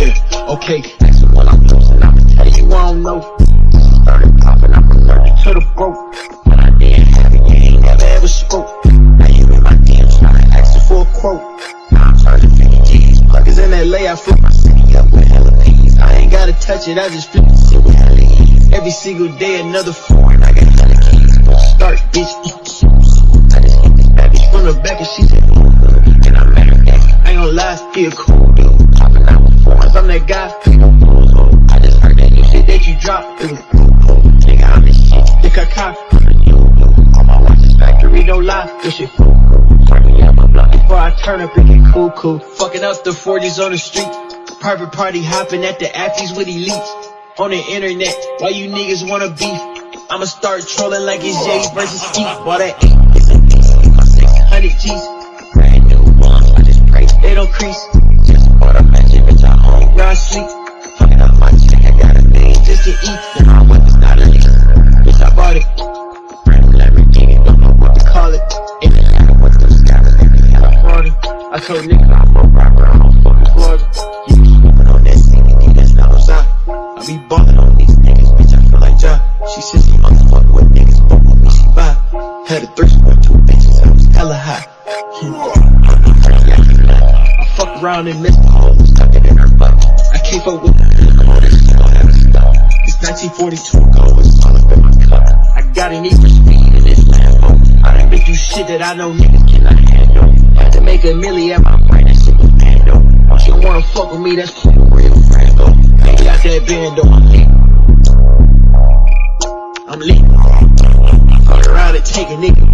Okay, Next one I'm losing, I'ma tell you. I don't know. Started popping, I'm allergic To the broke, When I didn't have it, you ain't never ever spoke. Now you in my DMs trying to ask for a quote. Now I'm charging 50 G's. In LA I flip, my city up with hella peas. I ain't got gotta touch it, I just flip shit with hella ease Every single day another Foreign, I got hella keys. But start, bitch. I just hit this bad bitch From the back and she said, And I met her ex I ain't gonna lie, cool I'm no heard that you shit that you dropped. Shit the. You, you, my watches factory don't lie, this shit Before I turn up and get cool, cool. Fucking up the 40s on the street. Private party hopping at the afties with elites. On the internet, why you niggas wanna beef? I'ma start trolling like it's Jay versus Keith. While that a piece my 600 G's, Brand new ones, I just pray they don't crease. To eat. Then a lease Bitch, I bought it, Brand new Lamborghini, don't know what to call it. it Ain't what them scammers, they be hella Florida. I told niggas I'm a rapper, I don't fuck Florida. You be swooping on that CBD, that's not what's up I be Ballin' on these niggas, bitch, I feel like Ja She said she motherfucking with niggas, but she vibe Had a threesome With two bitches, I was hella high. I I fuck around and miss. I keep up with 42 goers all in my cup. I got an equal speed in this Lambo. I done been through shit that I know niggas cannot handle. Had to make a milli at my brightest in the handle. Once you wanna fuck with me, that's real Franco. I got that bando, I'm lit. I'm lit. Fuck around and take a nigga